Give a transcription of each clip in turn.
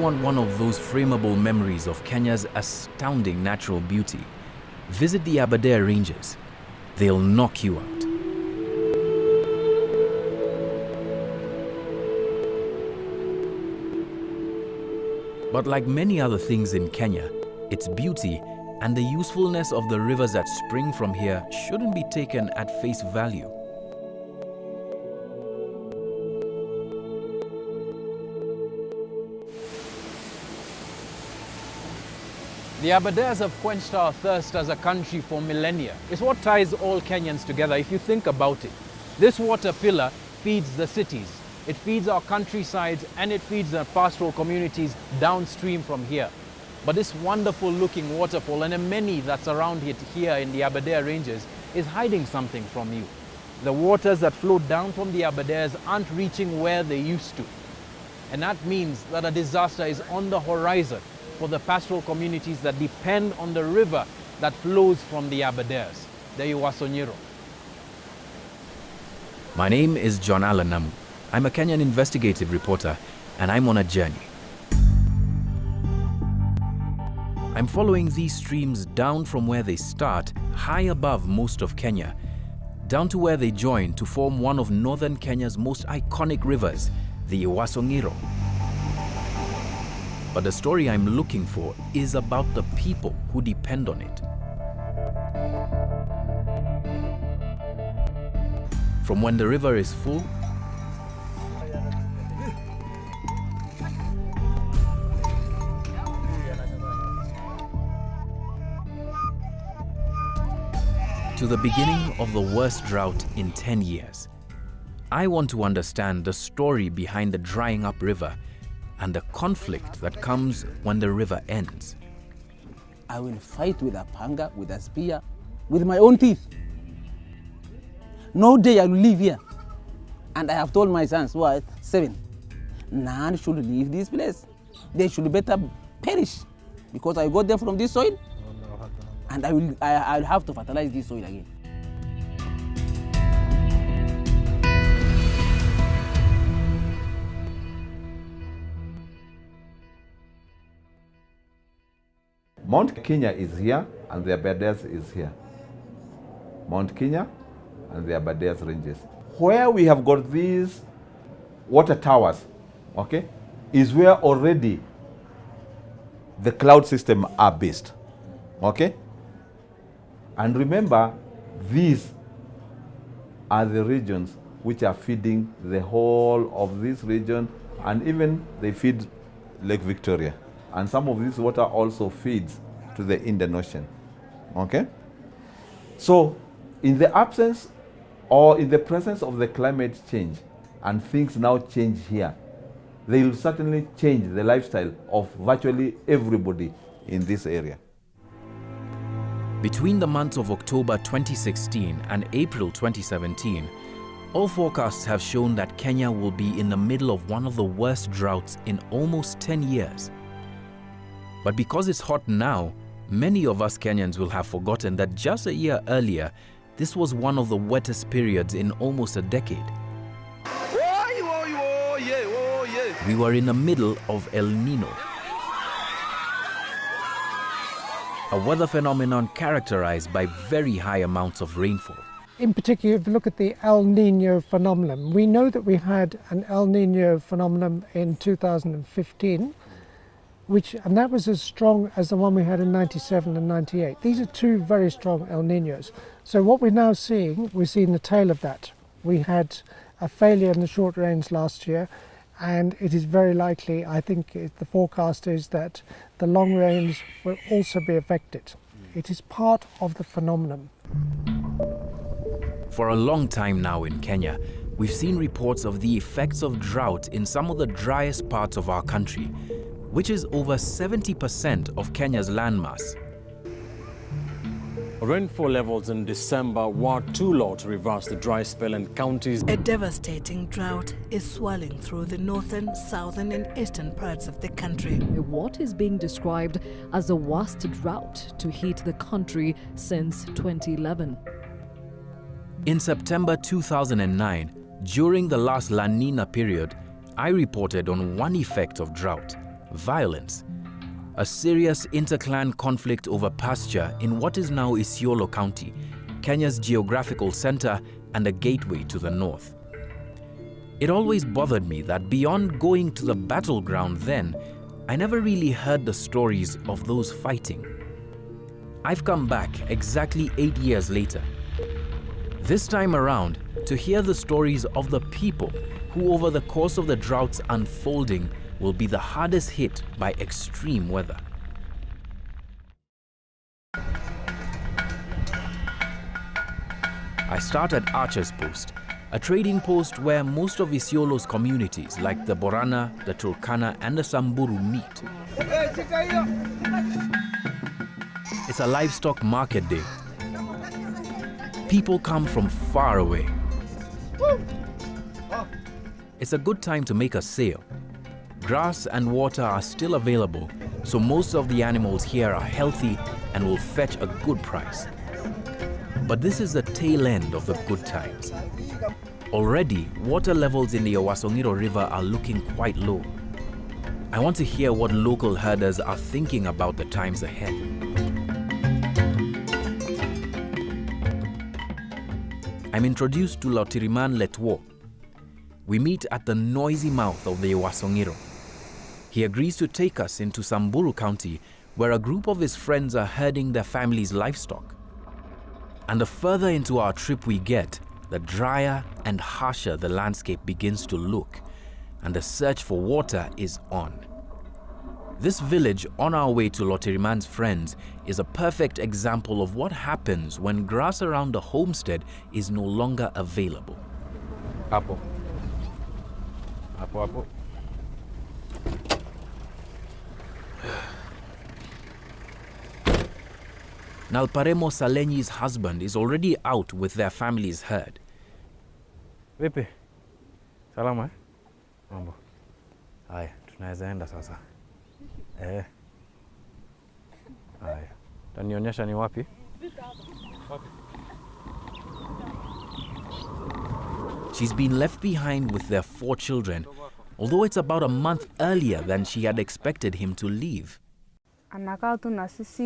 Want one of those frameable memories of Kenya's astounding natural beauty, visit the Aberdare Ranges. They'll knock you out. But like many other things in Kenya, its beauty and the usefulness of the rivers that spring from here shouldn't be taken at face value. The Aberdares have quenched our thirst as a country for millennia. It's what ties all Kenyans together if you think about it. This water pillar feeds the cities. It feeds our countrysides and it feeds the pastoral communities downstream from here. But this wonderful looking waterfall and the many that's around it here in the Aberdare Ranges is hiding something from you. The waters that flow down from the Aberdares aren't reaching where they used to. And that means that a disaster is on the horizon for the pastoral communities that depend on the river that flows from the Aberdares, the Ewasonyiro. My name is John Allen Namu. I'm a Kenyan investigative reporter and I'm on a journey. I'm following these streams down from where they start, high above most of Kenya, down to where they join to form one of northern Kenya's most iconic rivers, the Ewasonyiro. But the story I'm looking for is about the people who depend on it. From when the river is full to the beginning of the worst drought in 10 years. I want to understand the story behind the drying up river and the conflict that comes when the river ends. I will fight with a panga, with a spear, with my own teeth. No day I will leave here. And I have told my sons, who are seven, none should leave this place. They should better perish because I got them from this soil and I will, I, I'll have to fertilize this soil again. Mount Kenya is here and the Aberdares is here. Mount Kenya and the Aberdares ranges. Where we have got these water towers, okay, is where already the cloud system are based, okay? And remember, these are the regions which are feeding the whole of this region and even they feed Lake Victoria. And some of this water also feeds to the Indian Ocean. Okay? So, in the absence or in the presence of the climate change, and things now change here, they will certainly change the lifestyle of virtually everybody in this area. Between the months of October 2016 and April 2017, all forecasts have shown that Kenya will be in the middle of one of the worst droughts in almost 10 years. But because it's hot now, many of us Kenyans will have forgotten that just a year earlier, this was one of the wettest periods in almost a decade. We were in the middle of El Nino, a weather phenomenon characterized by very high amounts of rainfall. In particular, if you look at the El Nino phenomenon, we know that we had an El Nino phenomenon in 2015, which and that was as strong as the one we had in 97 and 98. These are two very strong El Ninos. So what we're now seeing, we're seeing the tail of that. We had a failure in the short range last year, and it is very likely, I think the forecast is that the long range will also be affected. It is part of the phenomenon. For a long time now in Kenya, we've seen reports of the effects of drought in some of the driest parts of our country, which is over 70% of Kenya's landmass. Rainfall levels in December were too low to reverse the dry spell in counties. A devastating drought is swelling through the northern, southern and eastern parts of the country. What is being described as the worst drought to hit the country since 2011. In September 2009, during the last La Nina period, I reported on one effect of drought, violence. A serious interclan conflict over pasture in what is now Isiolo County, Kenya's geographical center and a gateway to the north. It always bothered me that beyond going to the battleground then, I never really heard the stories of those fighting. I've come back exactly eight years later. This time around, to hear the stories of the people who over the course of the drought's unfolding will be the hardest hit by extreme weather. I start at Archer's Post, a trading post where most of Isiolo's communities like the Borana, the Turkana and the Samburu meet. It's a livestock market day. People come from far away. It's a good time to make a sale. Grass and water are still available, so most of the animals here are healthy and will fetch a good price. But this is the tail end of the good times. Already, water levels in the Owasongiro River are looking quite low. I want to hear what local herders are thinking about the times ahead. I'm introduced to Lotiriman Letwo. We meet at the noisy mouth of the Owasongiro. He agrees to take us into Samburu County, where a group of his friends are herding their family's livestock. And the further into our trip we get, the drier and harsher the landscape begins to look, and the search for water is on. This village on our way to Lotiriman's friends is a perfect example of what happens when grass around the homestead is no longer available. Hapo. Hapo hapo. Nalparemo Salenyi's husband is already out with their family's herd. Vipi? Salama eh? Mambo. Haya, tunaweza enda sasa. Eh. Haya. Tanionyesha ni wapi? She's been left behind with their four children, although it's about a month earlier than she had expected him to leave. Anakaa tu na sisi,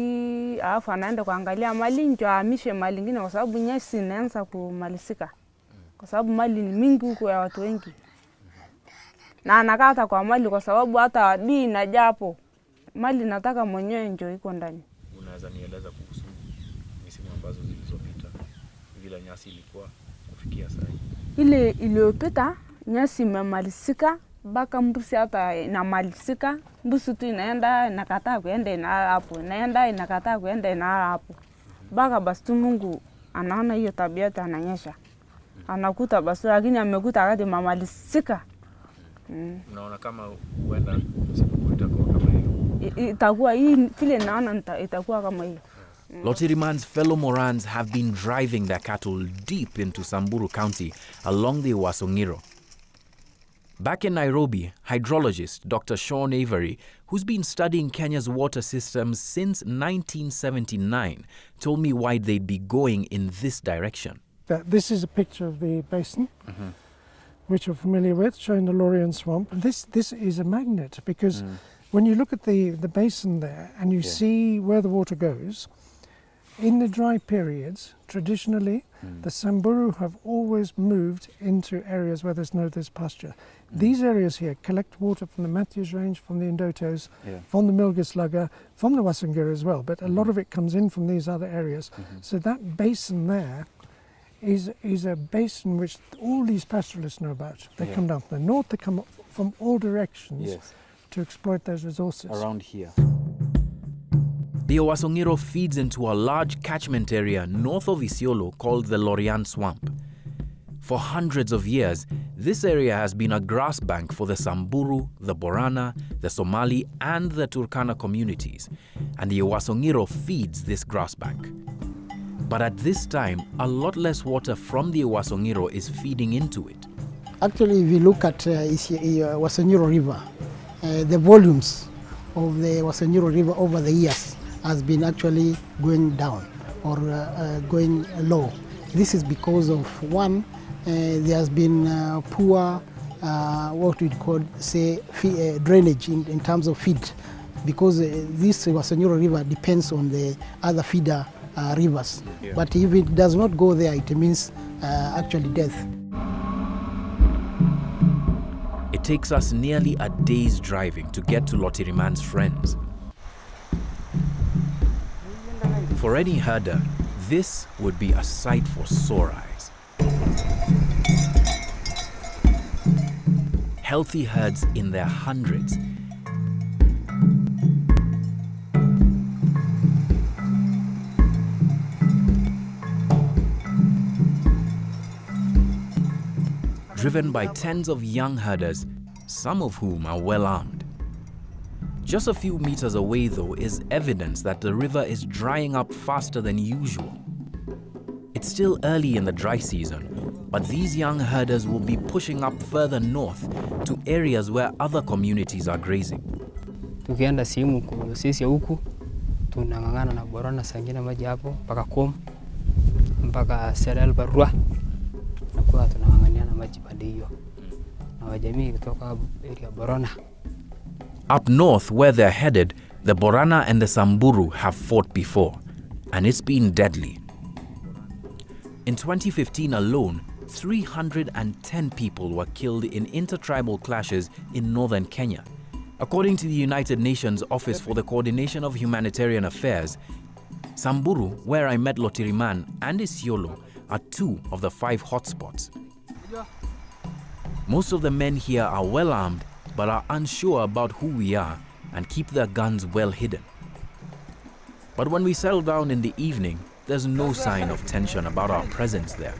alafu anaenda kuangalia mali njo aamishe mali ingine, kwa sababu nyasi inaanza kumalisika, kwa sababu mali ni mingi huko ya watu wengi, na anakaa hata kwa mali, kwa sababu hata bii na japo mali nataka mwenyewe njo iko ndani. Unaweza nieleza kuhusu misimu ambazo zilizopita vile nyasi ilikuwa kufikia sasa? Ile iliyopita nyasi imemalisika mpaka mbusi hata inamalisika, mbuzi tu inaenda inakataa kuenda inalala hapo, inaenda inakataa kuenda inalala hapo, mpaka basi tu Mungu anaona hiyo tabia yote ananyesha, anakuta basi, lakini amekuta wakati mamalisika mm. Unaona kama huenda huu itakuwa kama hiyo? Itakuwa hii vile naona itakuwa kama hiyo. Lotiriman's fellow Morans have been driving their cattle deep into Samburu County along the Wasongiro. Back in Nairobi, hydrologist Dr. Sean Avery, who's been studying Kenya's water systems since 1979, told me why they'd be going in this direction. That this is a picture of the basin, mm-hmm. which you're familiar with, showing the Lorian Swamp. This this is a magnet because mm. when you look at the, the basin there and you see where the water goes, in the dry periods, traditionally, hmm. the Samburu have always moved into areas where there's no there's pasture. Hmm. These areas here collect water from the Matthews Range, from the Indotos, Yeah. from the Milgis lugga, from the Wasangiri as well, but a hmm. lot of it comes in from these other areas. Mm-hmm. So that basin there is is a basin which all these pastoralists know about. They Yeah. come down from the north, they come from all directions Yes. to exploit those resources. Around here. The Owasongiro feeds into a large catchment area north of Isiolo called the Lorian Swamp. For hundreds of years, this area has been a grass bank for the Samburu, the Borana, the Somali, and the Turkana communities, and the Owasongiro feeds this grass bank. But at this time, a lot less water from the Owasongiro is feeding into it. Actually, if you look at uh, Isi- uh, River, uh, the volumes of the Wasanyiro River over the years has been actually going down or uh, uh, going low. This is because of one, uh, there has been uh, poor uh, what we call, say, uh, drainage in, in terms of feed, because uh, this Wasanyuro River depends on the other feeder uh, rivers. Yeah. But if it does not go there, it means uh, actually death. It takes us nearly a day's driving to get to Lotiriman's friends. For any herder, this would be a sight for sore eyes. Healthy herds in their hundreds driven by tens of young herders, some of whom are well armed. Just a few meters away, though, is evidence that the river is drying up faster than usual. It's still early in the dry season, but these young herders will be pushing up further north to areas where other communities are grazing. Huku tunang'ang'ana na maji mpaka Kom mpaka maji. Up north, where they're headed, the Borana and the Samburu have fought before, and it's been deadly. In 2015 alone, 310 people were killed in intertribal clashes in northern Kenya. According to the United Nations Office for the Coordination of Humanitarian Affairs, Samburu, where I met Lotiriman, and Isiolo are two of the five hotspots. Most of the men here are well armed but are unsure about who we are and keep their guns well hidden. But when we settle down in the evening, there's no sign of tension about our presence there.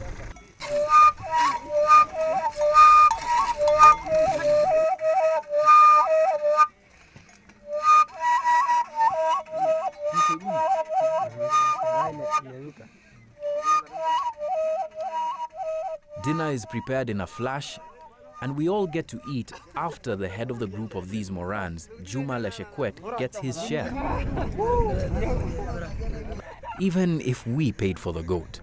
Dinner is prepared in a flash, and we all get to eat after the head of the group of these Morans, Juma Leshekwet, gets his share. Even if we paid for the goat.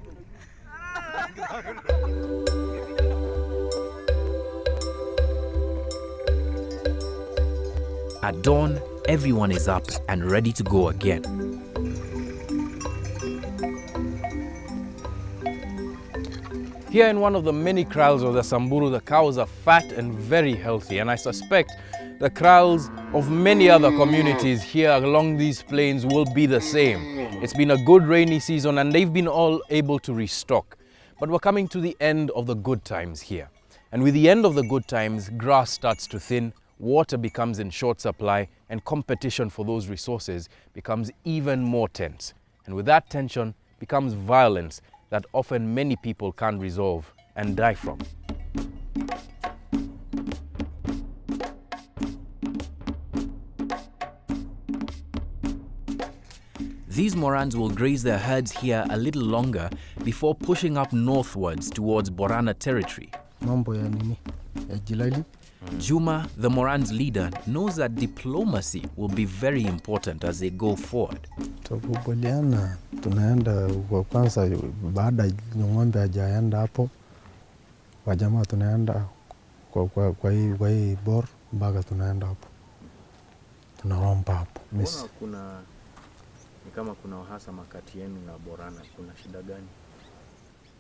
At dawn, everyone is up and ready to go again. Here in one of the many kraals of the Samburu, the cows are fat and very healthy, and I suspect the kraals of many other mm. communities here along these plains will be the same. Mm. It's been a good rainy season and they've been all able to restock. But we're coming to the end of the good times here. And with the end of the good times, grass starts to thin, water becomes in short supply, and competition for those resources becomes even more tense. And with that tension becomes violence that often many people can't resolve and die from. These Morans will graze their herds here a little longer before pushing up northwards towards Borana territory. Juma, the Moran's leader, knows that diplomacy will be very important as they go forward. Tukubaliana tunaenda kwa kwanza, baada ya ng'ombe hajaenda hapo, wajamaa tunaenda kwa, kwa, kwa, hii, kwa hii bor mpaka tunaenda hapo tunaomba hapo Miss- kuna ni kama kuna uhasama kati yenu na Borana, kuna shida gani?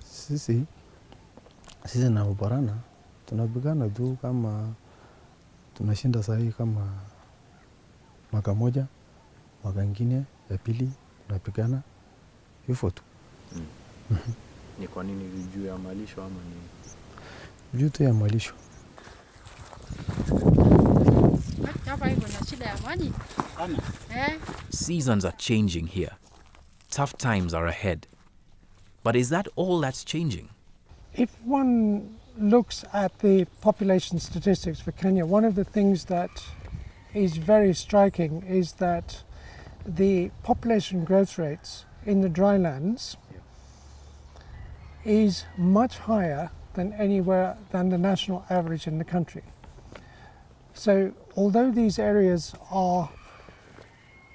sisi sisi na Uborana tunapigana tu kama tunashinda sahii kama mwaka moja mwaka ingine ya pili tunapigana hivyo tu Ni kwa nini ni juu ya malisho ama ni juu tu ya malisho. Eh? Seasons are changing here. Tough times are ahead. But is that all that's changing? If one looks at the population statistics for Kenya, one of the things that is very striking is that the population growth rates in the drylands is much higher than anywhere than the national average in the country. So although these areas are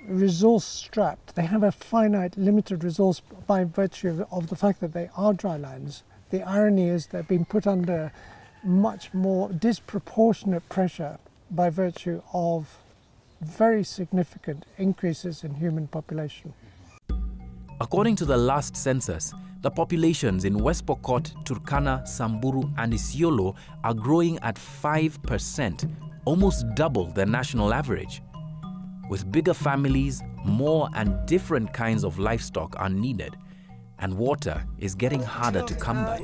resource strapped, they have a finite limited resource by virtue of, of the fact that they are drylands. The irony is they've been put under much more disproportionate pressure by virtue of very significant increases in human population. According to the last census, the populations in West Pokot, Turkana, Samburu, and Isiolo are growing at 5%, almost double the national average. With bigger families, more and different kinds of livestock are needed, and water is getting harder to come by.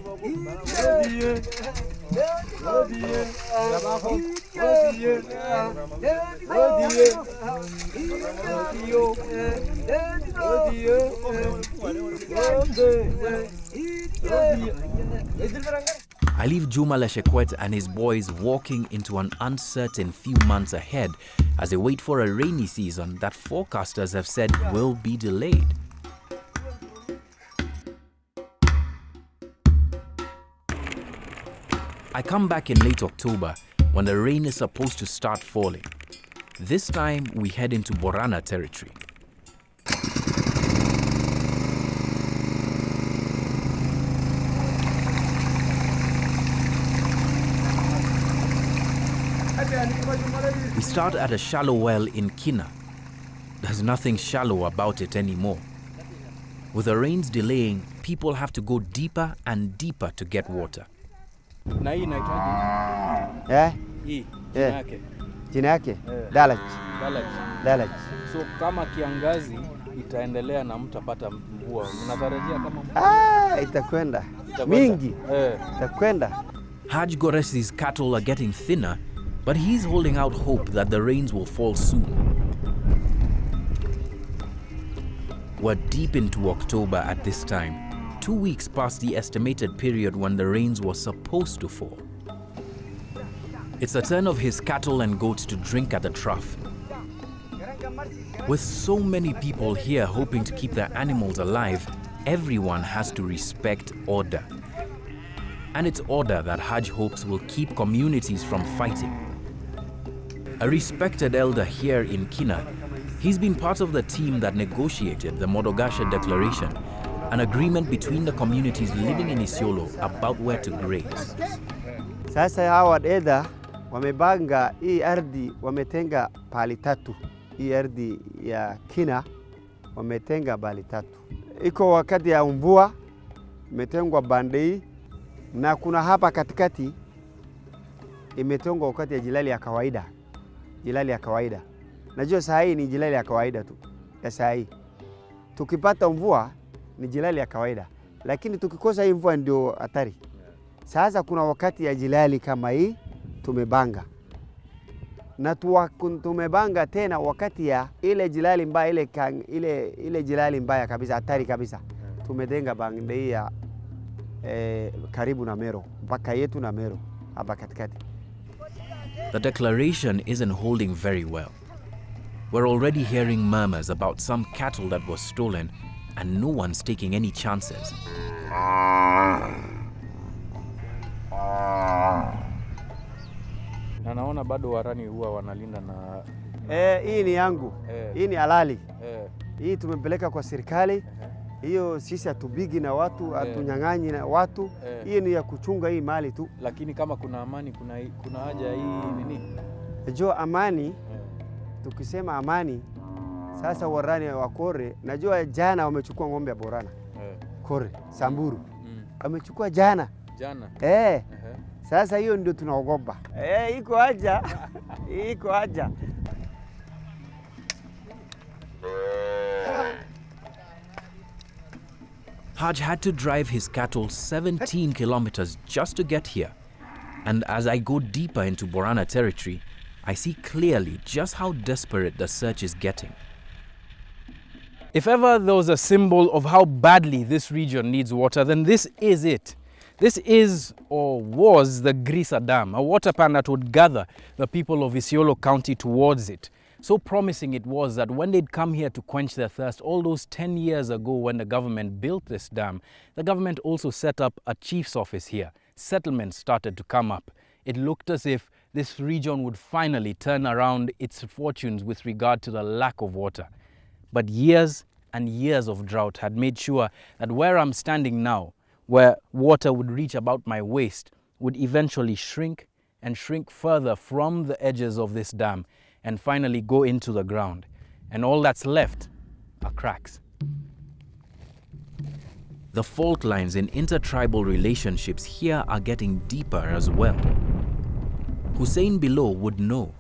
I leave Juma Leshekwet and his boys walking into an uncertain few months ahead as they wait for a rainy season that forecasters have said will be delayed. I come back in late October when the rain is supposed to start falling. This time we head into Borana territory. We start at a shallow well in Kinna. There's nothing shallow about it anymore. With the rains delaying, people have to go deeper and deeper to get water. Na hii inaitwaje? Eh? Hii jina Eh. yake. Jina yake? Eh. Dalaj. Dalaj. Dalaj. So kama kiangazi itaendelea na mtapata mvua, unatarajia kama mvua? Ah, itakwenda Itakwenda. mingi, Eh. itakwenda. Haj Goresi's cattle are getting thinner, but he's holding out hope that the rains will fall soon. We're deep into October at this time, two weeks past the estimated period when the rains were supposed to fall. It's the turn of his cattle and goats to drink at the trough. With so many people here hoping to keep their animals alive, everyone has to respect order. And it's order that Hajj hopes will keep communities from fighting. A respected elder here in Kinna, he's been part of the team that negotiated the Modogashe Declaration, an agreement between the communities living in Isiolo about where to graze. Sasa hawa edha wamebanga hii ardhi, wametenga pali tatu. Hii ardhi ya Kina wametenga pali tatu. Iko wakati ya umbua imetengwa bande hii, na kuna hapa katikati imetengwa wakati ya jilali ya kawaida, jilali ya kawaida. Najua saa hii ni jilali ya kawaida tu ya saa hii. Tukipata mvua ni jilali ya kawaida, lakini tukikosa hii mvua ndio hatari. Sasa kuna wakati ya jilali kama hii tumebanga na tumebanga tena wakati ya ile jilali mbaya ile, ile, ile jilali mbaya kabisa hatari kabisa tumetenga bande ya eh, karibu na Mero mpaka yetu na Mero hapa katikati. The declaration isn't holding very well. We're already hearing murmurs about some cattle that was stolen, and no one's taking any chances. Na naona bado warani huwa wanalinda na Eh, hii ni yangu. Eh. hii ni halali. Eh, hii tumepeleka kwa serikali. Hiyo sisi hatubigi na watu hatunyang'anyi na watu. Eh. hii ni ya kuchunga hii mali tu. Lakini kama kuna amani, kuna kuna haja hii nini? jo amani tukisema amani sasa warani wa Kore najua jana wamechukua ng'ombe ya Borana Eh, Kore Samburu mm. wamechukua jana Jana eh. Ehe. Sasa hiyo ndio tunaogopa eh, iko haja iko haja Haj had to drive his cattle 17 kilometers just to get here. And as I go deeper into Borana territory, I see clearly just how desperate the search is getting. If ever there was a symbol of how badly this region needs water, then this is it. This is or was the Grisa Dam, a water pan that would gather the people of Isiolo County towards it. So promising it was that when they'd come here to quench their thirst, all those 10 years ago when the government built this dam, the government also set up a chief's office here. Settlements started to come up. It looked as if this region would finally turn around its fortunes with regard to the lack of water. But years and years of drought had made sure that where I'm standing now, where water would reach about my waist, would eventually shrink and shrink further from the edges of this dam and finally go into the ground. And all that's left are cracks. The fault lines in intertribal relationships here are getting deeper as well. Hussein Below would know.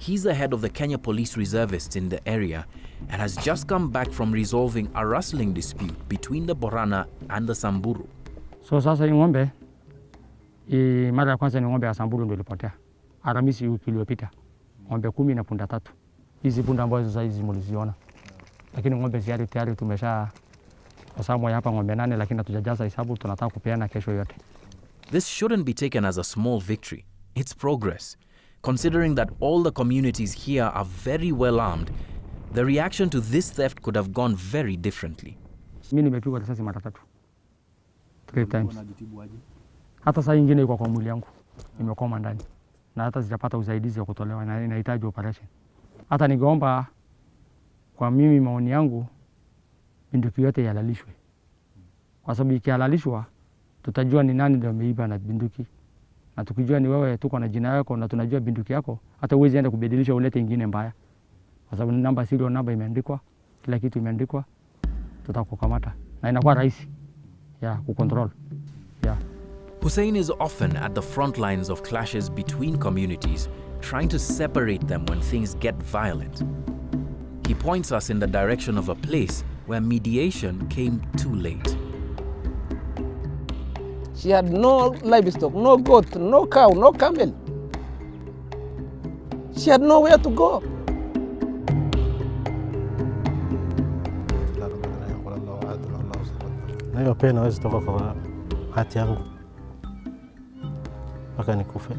He's the head of the Kenya Police Reservists in the area and has just come back from resolving a rustling dispute between the Borana and the Samburu. So sasa hii ng'ombe hii mara ya kwanza ni ng'ombe ya Samburu ndio ilipotea Alhamisi wiki iliyopita, ng'ombe kumi na punda tatu. Hizi punda ambazo sasa hizi mliziona, lakini ng'ombe ziari tayari tumesha hesabu hapa ng'ombe nane, lakini hatujajaza hesabu, tunataka kupeana kesho yote. This shouldn't be taken as a small victory. It's progress. Considering that all the communities here are very well armed, the reaction to this theft could have gone very differently. Nimepigwa risasi mara tatu. Three times. Hata saa ingine iko kwa mwili yangu, imekoma ndani. Na hata sijapata usaidizi wa kutolewa. Na inahitaji operation. Hata ningeomba kwa mimi, maoni yangu, bunduki yote yalalishwe, kwa sababu ikihalalishwa tutajua ni nani ndio ameiba na bunduki, na tukijua ni wewe, tuko na jina yako na tunajua binduki yako, hata uwezi enda kubadilisha ulete ingine mbaya, kwa sababu namba serial namba imeandikwa, kila kitu imeandikwa, tutakukamata na inakuwa rahisi ya kucontrol yeah. Hussein is often at the front lines of clashes between communities, trying to separate them when things get violent. He points us in the direction of a place where mediation came too late. She had no livestock, no goat, no cow, no camel. She had nowhere to go. na hiyo pia inaweza toka kwa hati yangu mpaka nikufe.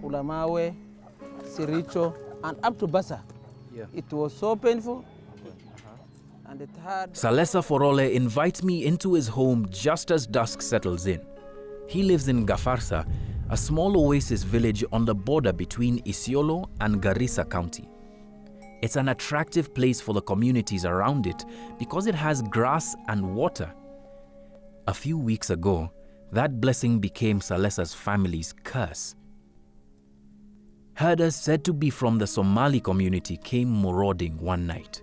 Kulamawe, Siricho, and up to Basa. Yeah. It was so painful. Salesa Forole invites me into his home just as dusk settles in. He lives in Gafarsa, a small oasis village on the border between Isiolo and Garissa County. It's an attractive place for the communities around it because it has grass and water. A few weeks ago, that blessing became Salesa's family's curse. Herders said to be from the Somali community came marauding one night.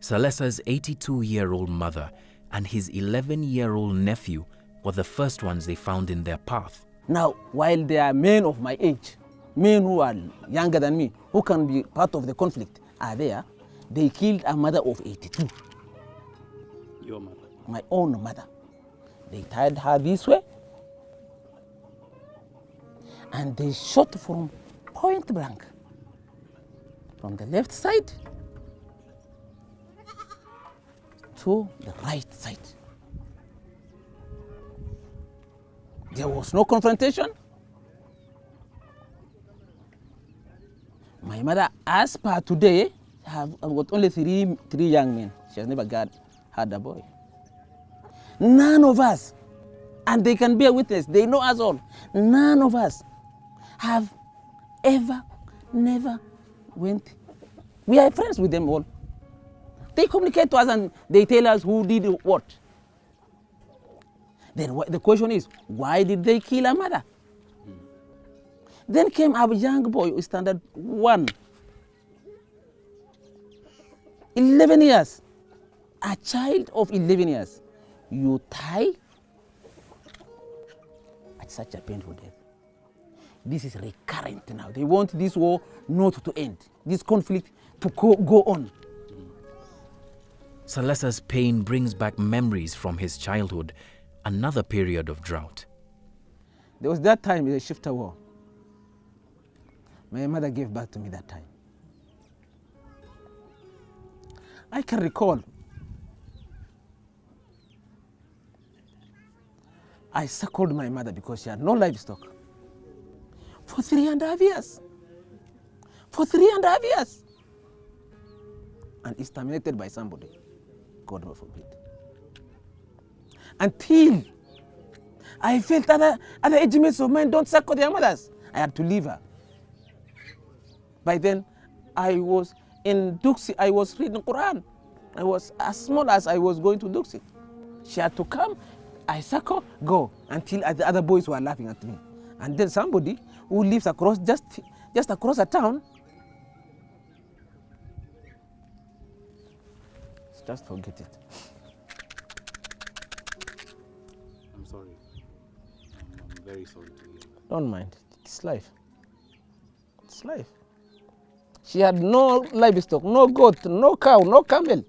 Salesa's 82 year old mother and his 11 year old nephew were the first ones they found in their path. Now, while there are men of my age, men who are younger than me, who can be part of the conflict, are there, they killed a mother of 82. Your mother. My own mother. They tied her this way, and they shot from point blank from the left side to the right side. There was no confrontation. My mother, as per today, have I've got only three three young men. She has never got had a boy. None of us, and they can bear witness. They know us all. None of us have ever, never went. We are friends with them all. They communicate to us and they tell us who did what. Then wh- the question is, why did they kill our mother? Then came our young boy, standard one. 11 years. A child of 11 years. You tie at such a painful death. This is recurrent now. They want this war not to end, this conflict to go, go on. Salesa's pain brings back memories from his childhood, another period of drought. There was that time, in the Shifta war. My mother gave birth to me that time. I can recall I suckled my mother because she had no livestock for three and a half years. For three and a half years. And it's terminated by somebody. God forbid. Until I felt other, other age mates of mine don't suckle their mothers. I had to leave her. By then, I was in Duxi, I was reading Quran. I was as small as I was going to Duxit. She had to come, I suckle, go, until the other boys were laughing at me. And then somebody who lives across, just, just across the town, just forget it. I'm sorry. I'm, I'm very sorry to hear that. Don't mind, it's life. It's life. She had no livestock, no goat, no cow, no camel.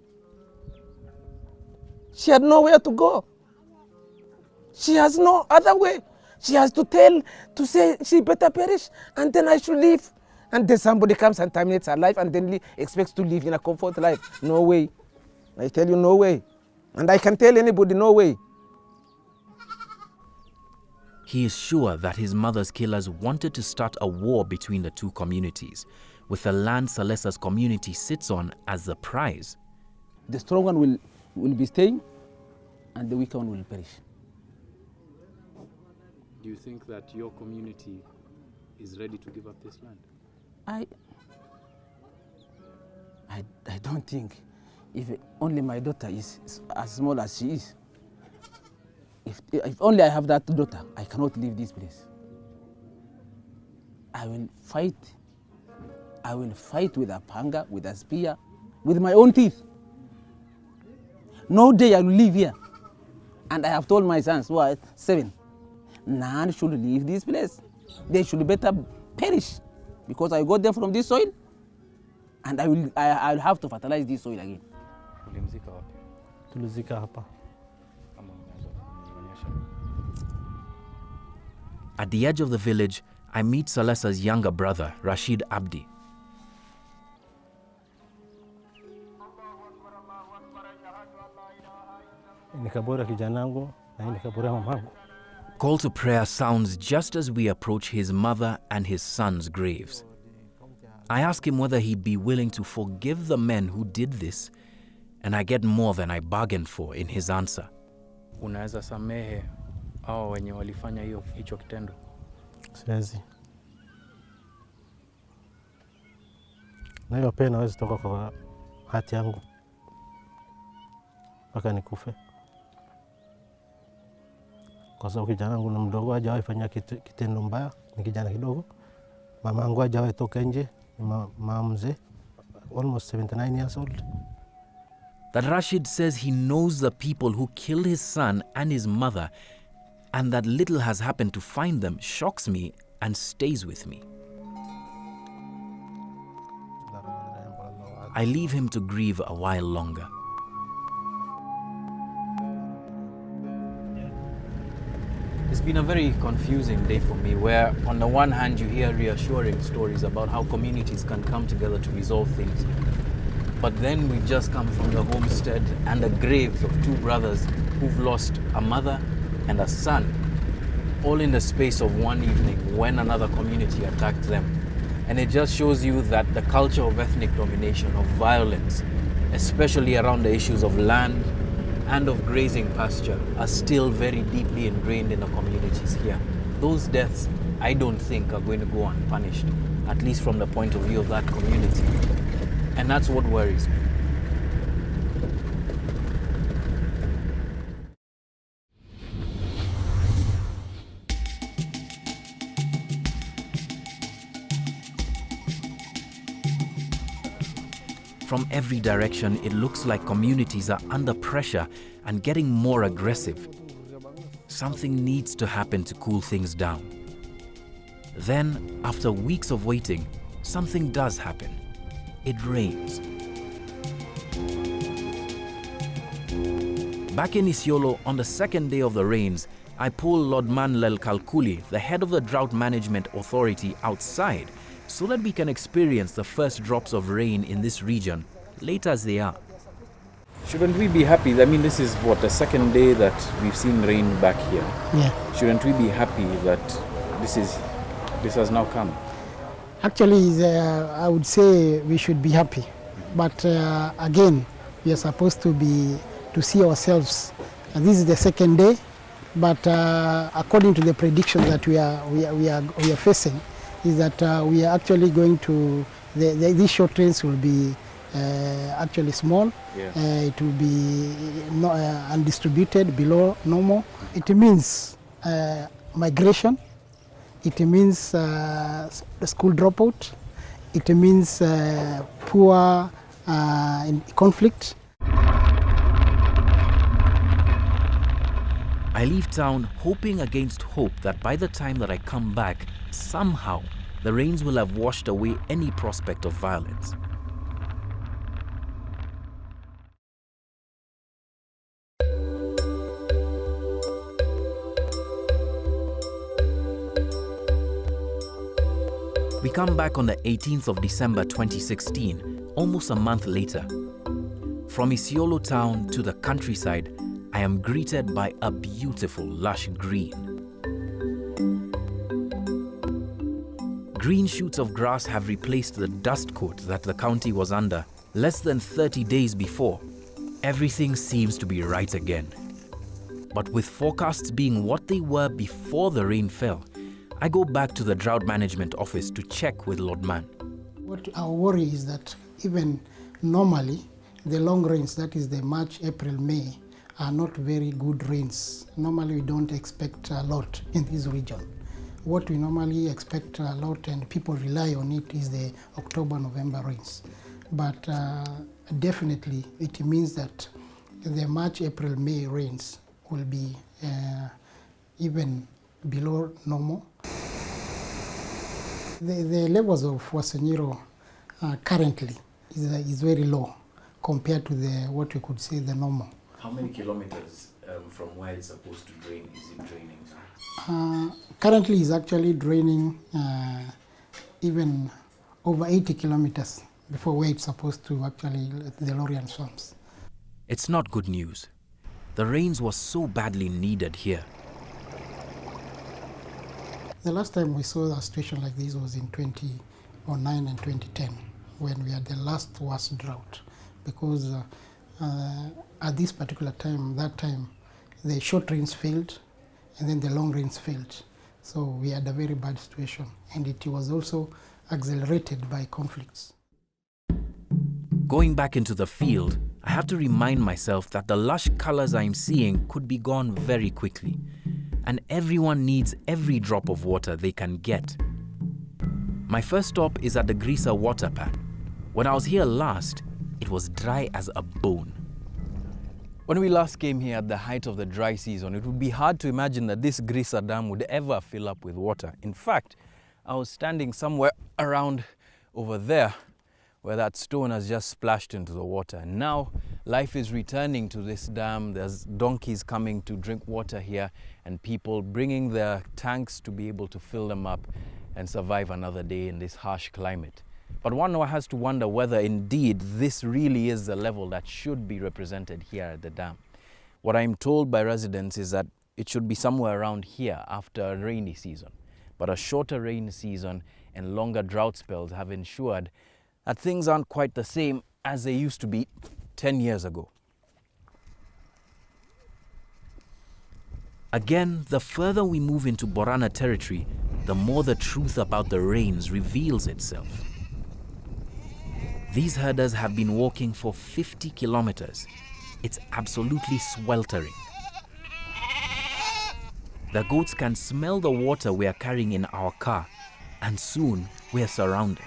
She had nowhere to go. She has no other way. She has to tell, to say she better perish, and then I should leave. And then somebody comes and terminates her life and then expects to live in a comfort life. No way. I tell you, no way. And I can tell anybody, no way. He is sure that his mother's killers wanted to start a war between the two communities, with the land Salesa's community sits on as the prize. The strong one will, will be staying, and the weaker one will perish. Do you think that your community is ready to give up this land? I, I, I don't think if only my daughter is as small as she is. If, if only I have that daughter, I cannot leave this place. I will fight. I will fight with a panga, with a spear, with my own teeth. No day I will leave here. And I have told my sons, who are seven, none should leave this place. They should better perish because I got them from this soil and I will, I, I will have to fertilize this soil again. Ulimzika wapi? Tulizika hapa. Ama unaweza kunionyesha? At the edge of the village, I meet Salesa's younger brother, Rashid Abdi. Ni kaburi ya kijanangu na hii ni kaburi ya mamangu. Call to prayer sounds just as we approach his mother and his son's graves. I ask him whether he'd be willing to forgive the men who did this, and I get more than I bargained for in his answer. Unaweza samehe hao wenye walifanya hiyo hicho kitendo? Siwezi. Na hiyo pena hawezi toka kwa hati yangu mpaka nikufe, kwa sababu kijana wangu ni mdogo, hajawahi fanya kitendo mbaya, ni kijana kidogo. Mama yangu hajawahi toka nje, ni mama mzee, almost 79 years old. That Rashid says he knows the people who killed his son and his mother, and that little has happened to find them shocks me and stays with me. I leave him to grieve a while longer. It's been a very confusing day for me where, on the one hand, you hear reassuring stories about how communities can come together to resolve things. But then we just come from the homestead and the graves of two brothers who've lost a mother and a son, all in the space of one evening when another community attacked them. And it just shows you that the culture of ethnic domination, of violence, especially around the issues of land and of grazing pasture, are still very deeply ingrained in the communities here. Those deaths, I don't think, are going to go unpunished, at least from the point of view of that community. And that's what worries me. From every direction, it looks like communities are under pressure and getting more aggressive. Something needs to happen to cool things down. Then, after weeks of waiting, something does happen. It rains. Back in Isiolo, on the second day of the rains, I pull Lord Manlel Kalkuli, the head of the Drought Management Authority, outside so that we can experience the first drops of rain in this region, late as they are. Shouldn't we be happy? I mean, this is what the second day that we've seen rain back here. Yeah. Shouldn't we be happy that this is this has now come? Actually, uh, I would say we should be happy, but uh, again, we are supposed to be to see ourselves. Uh, this is the second day, but uh, according to the predictions that we are we are we are, we are facing, is that uh, we are actually going to the, the, these short rains will be uh, actually small. Yeah. Uh, it will be no, uh, undistributed below normal. It means uh, migration. It means uh, school dropout. It means uh, poor uh, conflict. I leave town hoping against hope that by the time that I come back, somehow the rains will have washed away any prospect of violence. Come back on the 18th of December 2016, almost a month later. From Isiolo town to the countryside, I am greeted by a beautiful lush green. Green shoots of grass have replaced the dust coat that the county was under less than 30 days before. Everything seems to be right again. But with forecasts being what they were before the rain fell, I go back to the drought management office to check with Lotiriman. What our worry is that even normally, the long rains, that is the March, April, May, are not very good rains. Normally, we don't expect a lot in this region. What we normally expect a lot and people rely on it is the October, November rains. But uh, definitely, it means that the March, April, May rains will be uh, even below normal. The, the levels of Wasenyiro uh, currently is, uh, is very low compared to the what we could say the normal. How many kilometers um, from where it's supposed to drain is it draining? Uh, currently it's actually draining uh, even over 80 kilometers before where it's supposed to actually the Lorian swamps. It's not good news. The rains were so badly needed here. The last time we saw a situation like this was in 2009 and 2010 when we had the last worst drought because uh, uh, at this particular time, that time, the short rains failed and then the long rains failed. So we had a very bad situation and it was also accelerated by conflicts. Going back into the field, I have to remind myself that the lush colors I'm seeing could be gone very quickly. And everyone needs every drop of water they can get. My first stop is at the Grisa water pad. When I was here last, it was dry as a bone. When we last came here at the height of the dry season, it would be hard to imagine that this Grisa dam would ever fill up with water. In fact, I was standing somewhere around over there where that stone has just splashed into the water. And now life is returning to this dam. There's donkeys coming to drink water here and people bringing their tanks to be able to fill them up and survive another day in this harsh climate. But one has to wonder whether indeed this really is the level that should be represented here at the dam. What I'm told by residents is that it should be somewhere around here after a rainy season. But a shorter rain season and longer drought spells have ensured that things aren't quite the same as they used to be 10 years ago. Again, the further we move into Borana territory, the more the truth about the rains reveals itself. These herders have been walking for 50 kilometers. It's absolutely sweltering. The goats can smell the water we are carrying in our car, and soon we are surrounded.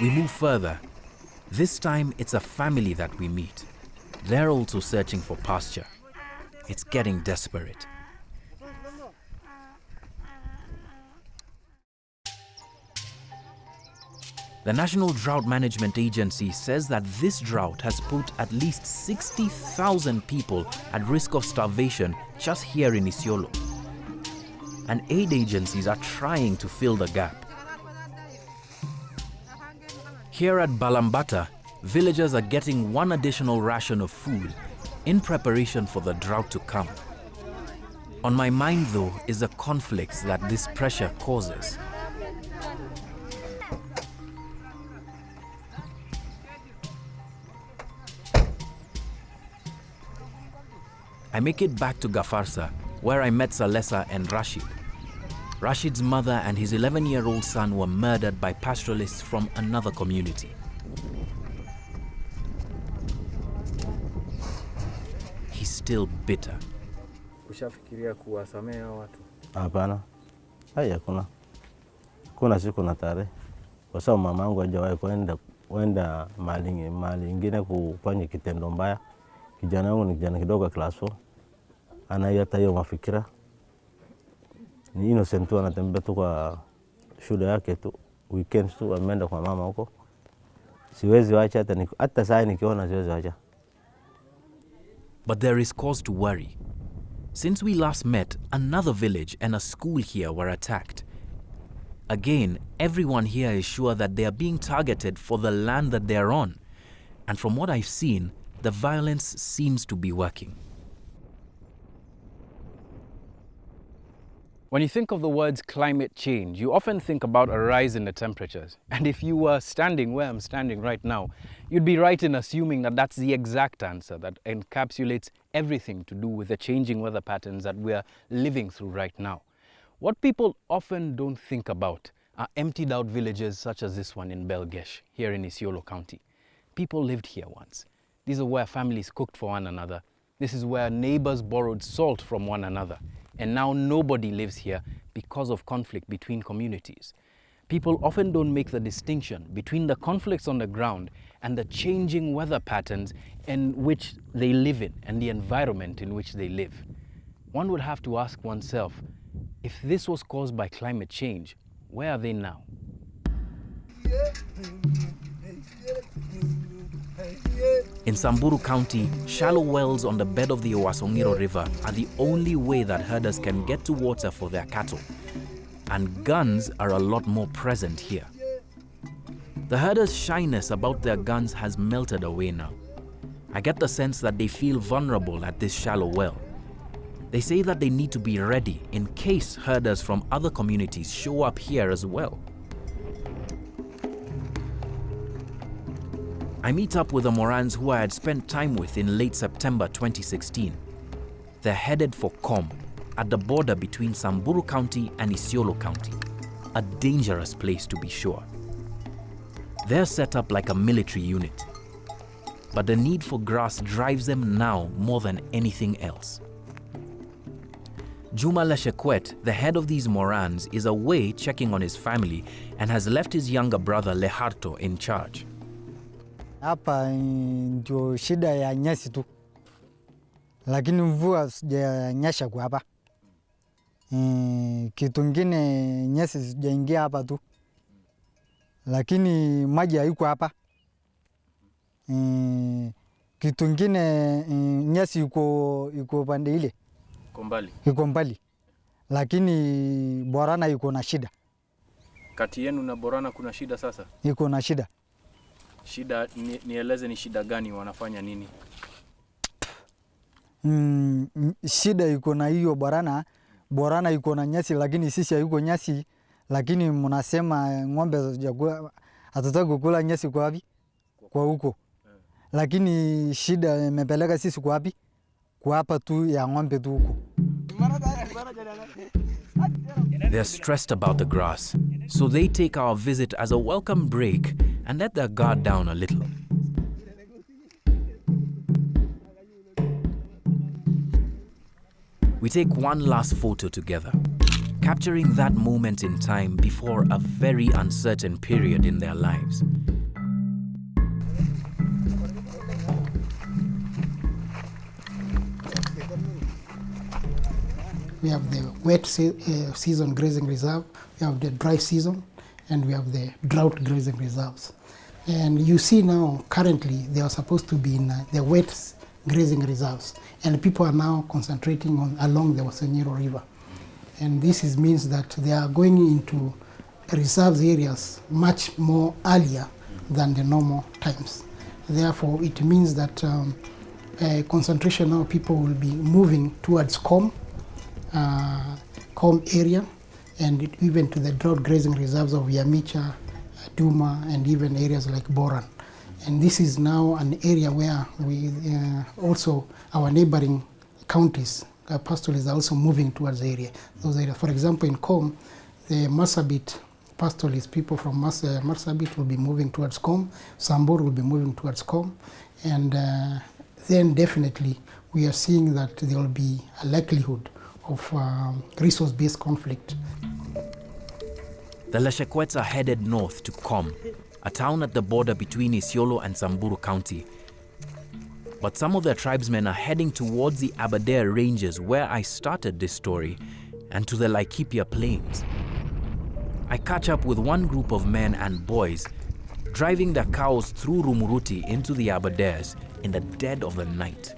We move further. This time it's a family that we meet. They're also searching for pasture. It's getting desperate. The National Drought Management Agency says that this drought has put at least 60,000 people at risk of starvation just here in Isiolo. And aid agencies are trying to fill the gap. Here at Balambata, villagers are getting one additional ration of food in preparation for the drought to come. On my mind, though, is the conflicts that this pressure causes. I make it back to Gafarsa, where I met Salesa and Rashid. Rashid's mother and his 11-year-old son were murdered by pastoralists from another community. He's still bitter. Ushafikiria watu? Hapana, hai hakuna, kuna siku na tarehe, kwa sababu mama yangu hajawahi kwenda kwenda mahali mahali ingine kufanya kitendo mbaya. Kijana wangu ni kijana kidogo class 4 Anaiyata hiyo mafikira, ni innocent tu, anatembea tu kwa shule yake tu, weekends tu ameenda kwa mama huko. Siwezi wacha hata, hata saa nikiona siwezi wacha. But there is cause to worry. Since we last met, another village and a school here were attacked. Again, everyone here is sure that they are being targeted for the land that they are on. And from what I've seen, the violence seems to be working. When you think of the words climate change, you often think about a rise in the temperatures. And if you were standing where I'm standing right now, you'd be right in assuming that that's the exact answer that encapsulates everything to do with the changing weather patterns that we're living through right now. What people often don't think about are emptied out villages such as this one in Belgesh, here in Isiolo County. People lived here once. These are where families cooked for one another. This is where neighbors borrowed salt from one another. And now nobody lives here because of conflict between communities. People often don't make the distinction between the conflicts on the ground and the changing weather patterns in which they live in and the environment in which they live. One would have to ask oneself if this was caused by climate change, where are they now? In Samburu County, shallow wells on the bed of the Ewaso Ng'iro River are the only way that herders can get to water for their cattle. And guns are a lot more present here. The herders' shyness about their guns has melted away now. I get the sense that they feel vulnerable at this shallow well. They say that they need to be ready in case herders from other communities show up here as well. I meet up with the Morans who I had spent time with in late September 2016. They're headed for Kom, at the border between Samburu County and Isiolo County, a dangerous place to be sure. They're set up like a military unit, but the need for grass drives them now more than anything else. Juma Leshekwet, the head of these Morans, is away checking on his family and has left his younger brother Leharto in charge. Hapa ndio shida ya nyasi tu, lakini mvua sijanyesha kwa hapa. e, Kitu ngine nyasi sijaingia hapa tu, lakini maji haiko hapa. e, Kitu ngine eh, nyasi iko iko pande ile Kombali. iko mbali, lakini Borana iko na shida, Kati yenu na Borana kuna shida sasa? iko na shida. Shida ni, nieleze ni shida gani wanafanya nini? mm, shida iko na hiyo Borana. Borana iko na nyasi, lakini sisi hayuko nyasi, lakini mnasema ng'ombe hatutaki kukula nyasi kwa wapi? Kwa huko, lakini shida imepeleka sisi kwa wapi? Kwa hapa tu ya ng'ombe tu huko. They're stressed about the grass, so they take our visit as a welcome break and let their guard down a little. We take one last photo together, capturing that moment in time before a very uncertain period in their lives. We have the wet se- uh, season grazing reserve, we have the dry season, and we have the drought grazing reserves. And you see now, currently, they are supposed to be in uh, the wet grazing reserves, and people are now concentrating on along the Wasanyiro River. And this is, means that they are going into reserves areas much more earlier than the normal times. Therefore, it means that um, concentration now people will be moving towards Kom, uh, Kom area, and even to the drought grazing reserves of Yamicha, Duma, and even areas like Boran. And this is now an area where we uh, also, our neighboring counties uh, pastoralists are also moving towards the area. Those areas. For example, in Kom, the Marsabit pastoralists, people from Mars, uh, Marsabit will be moving towards Kom, Samburu will be moving towards Kom, and uh, then definitely we are seeing that there will be a likelihood of um, resource-based conflict. The Leshekwets are headed north to Kom, a town at the border between Isiolo and Samburu County. But some of their tribesmen are heading towards the Aberdare Ranges where I started this story and to the Laikipia Plains. I catch up with one group of men and boys driving their cows through Rumuruti into the Aberdares in the dead of the night.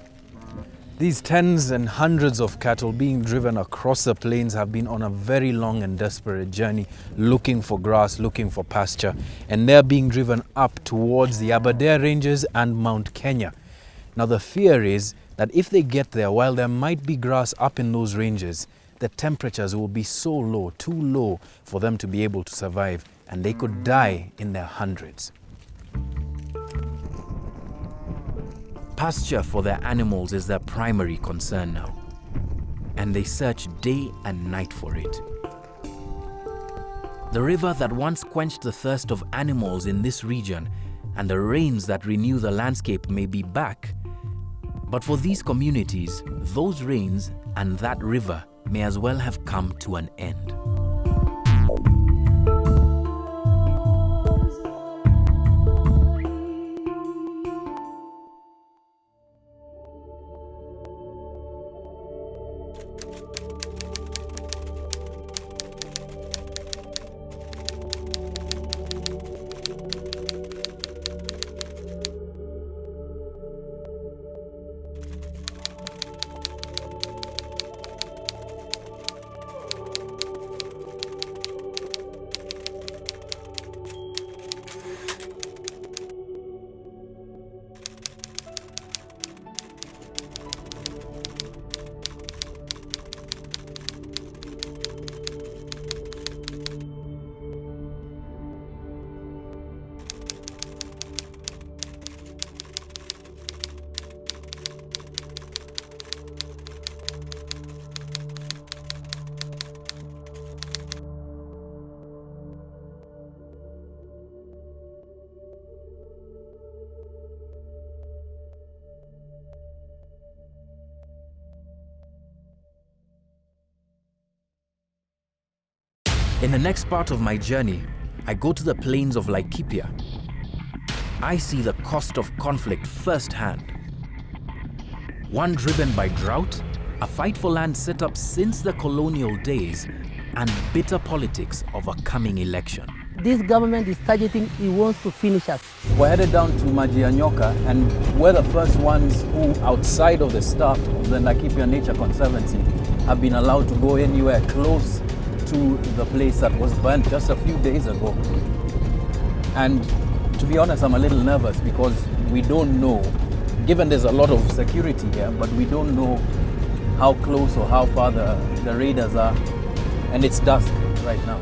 These tens and hundreds of cattle being driven across the plains have been on a very long and desperate journey looking for grass, looking for pasture, and they're being driven up towards the Aberdare Ranges and Mount Kenya. Now the fear is that if they get there, while there might be grass up in those ranges, the temperatures will be so low, too low for them to be able to survive, and they could die in their hundreds. Pasture for their animals is their primary concern now, and they search day and night for it. The river that once quenched the thirst of animals in this region and the rains that renew the landscape may be back. But for these communities, those rains and that river may as well have come to an end. In the next part of my journey, I go to the plains of Laikipia. I see the cost of conflict firsthand. One driven by drought, a fight for land set up since the colonial days, and bitter politics of a coming election. This government is targeting, it wants to finish us. We're headed down to Majianyoka and we're the first ones who, outside of the staff of the Laikipia Nature Conservancy, have been allowed to go anywhere close to the place that was burnt just a few days ago. And to be honest, I'm a little nervous because we don't know, given there's a lot of security here, but we don't know how close or how far the, the raiders are. And it's dusk right now.